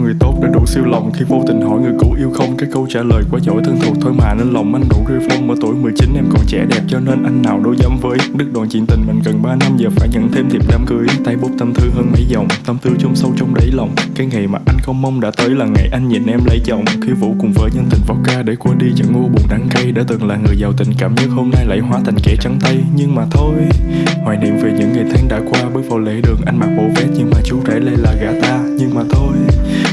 người tốt đã đổ siêu lòng Khi vô tình hỏi người cũ yêu không? Cái câu trả lời quá giỏi thân thuộc, thôi mà, Nên lòng anh đủ rơi phong. Ở tuổi 19 em còn trẻ đẹp, Cho nên anh nào đâu dám với? Đứt đoạn chuyện tình mình gần 3 năm, Giờ phải nhận thêm thiệp đám cưới. Tay bút tâm thư hơn mấy dòng, Tâm tư trong sâu trong đáy lòng. Cái ngày mà anh không mong đã tới là ngày anh nhìn em lấy chồng. Khi vũ cùng với nhân tình vodka để qua đi chẳng ngu buồn đắng cay, Đã từng là người giàu tình cảm nhưng hôm nay lại hóa thành kẻ trắng tay. Nhưng mà thôi, Hoài niệm về những ngày tháng đã qua, Bước vào lễ đường anh mặc bộ vest nhưng mà chú rể lại là gã ta. Nhưng mà thôi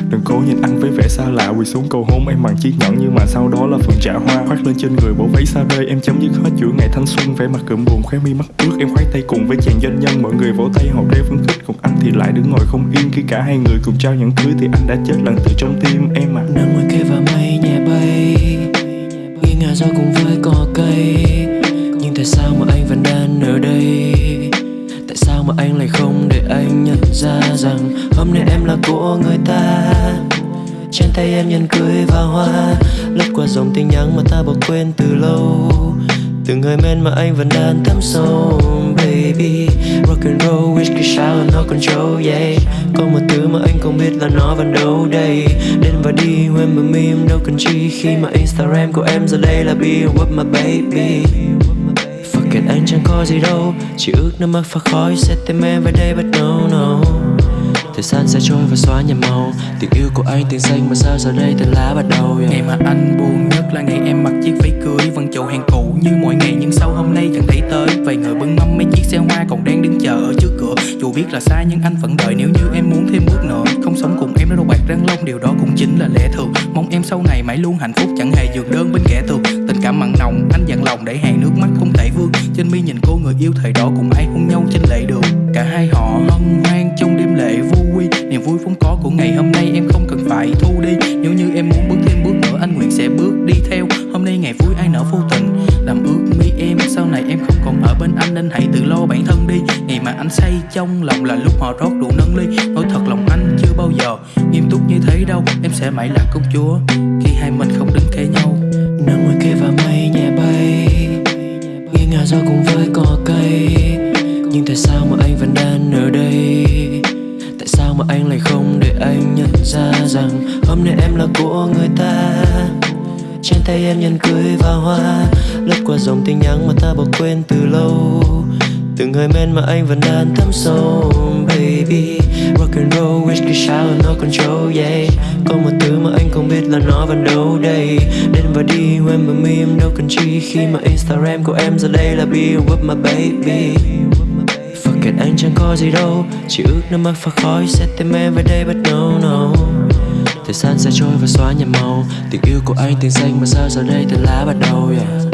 Đừng cố nhìn anh với vẻ xa lạ, Quỳ xuống cầu hôn em bằng chiếc nhẫn. Nhưng mà sau đó là phần trả hoa Khoác lên trên người bộ váy xa đây Em chấm dứt hết chuỗi ngày thanh xuân, Vẻ mặt cụm buồn, khóe mi mắt ướt. Em khoái tay cùng với chàng doanh nhân, Mọi người vỗ tay, hộp reo phấn khích. Còn anh thì lại đứng ngồi không yên, Khi cả hai người cùng trao nhẫn cưới Thì anh đã chết lần từ trong tim em à nắng ngoài kia và mây nhẹ bay nghiêng ngả ra cùng với cỏ cây. Nhưng tại sao mà anh vẫn đang ở đây? Mà anh lại không để anh nhận ra rằng hôm nay em là của người ta. Trên tay em nhẫn cưới và hoa, lướt qua dòng tin nhắn mà ta bỏ quên từ lâu. Từng hơi men mà anh vẫn đang thấm sâu baby. Rock and roll whiskey shower no control yeah. Có một thứ mà anh không biết là nó vẫn đâu đây. Đến và đi when mà meme đâu cần chi. Khi mà instagram của em giờ đây là be with my baby kể anh chẳng có gì đâu, Chỉ ước nước mắt pha khói sẽ tìm em về đây bắt no no Thời gian sẽ trôi và xóa nhầm màu, Tình yêu của anh tiếng xanh mà sao giờ đây tên lá bắt đầu, yeah. Ngày mà anh buồn nhất là ngày em mặc chiếc váy cưới Vẫn chậu hàng cũ như mọi ngày, nhưng sau hôm nay chẳng thấy tới. Vài người bưng mâm mấy chiếc xe hoa còn đang đứng chờ ở trước cửa. Dù biết là sai nhưng anh vẫn đợi, nếu như em muốn thêm bước nữa, Không sống cùng em đâu bạc răng long, điều đó cũng chính là lẽ thường. Mong em sau này mãi luôn hạnh phúc, chẳng hề dường đơn bên kẻ thường Tình cảm mặn nồng. Anh dặn lòng để hàng nước mắt không thể vương Trên mi nhìn cô người yêu thời đó cùng ai hôn nhau trên lệ đường. Cả hai họ hân hoan trong đêm lễ vô quy. Niềm vui vốn có của ngày hôm nay em không cần phải thu đi. Nếu như em muốn bước thêm bước nữa, anh nguyện sẽ bước đi theo. Hôm nay ngày vui ai nở vô tình. Làm ước mi em, sau này em không còn ở bên anh. Nên hãy tự lo bản thân đi. Ngày mà anh say trong lòng là lúc họ rót rượu nâng ly. Nói thật lòng anh chưa bao giờ nghiêm túc như thế đâu. Em sẽ mãi là công chúa Khi hai mình không đứng kề nhau. Nắng ngoài kia và Nghiêng cùng với cỏ cây. Nhưng tại sao mà anh vẫn đang ở đây? Tại sao mà anh lại không để anh nhận ra rằng Hôm nay em là của người ta? Trên tay em nhẫn cưới và hoa, Lướt qua dòng tin nhắn mà ta bỏ quên từ lâu. Từng người men mà anh vẫn đang thấm sâu, Baby. Rock and roll, whisky shower, no control yeah. Có một thứ mà anh không biết là nó vẫn đâu đây. Đến và đi when mà me em đâu cần chi. Khi mà Instagram của em giờ đây là be with my baby. Fuck it anh chẳng có gì đâu. Chỉ ước nước mắt pha khói sẽ tìm em về đây but no no. Thời gian sẽ trôi và xóa nhạt màu. Tình yêu của anh tiếng xanh mà sao giờ đây tên lá bắt đầu yeah.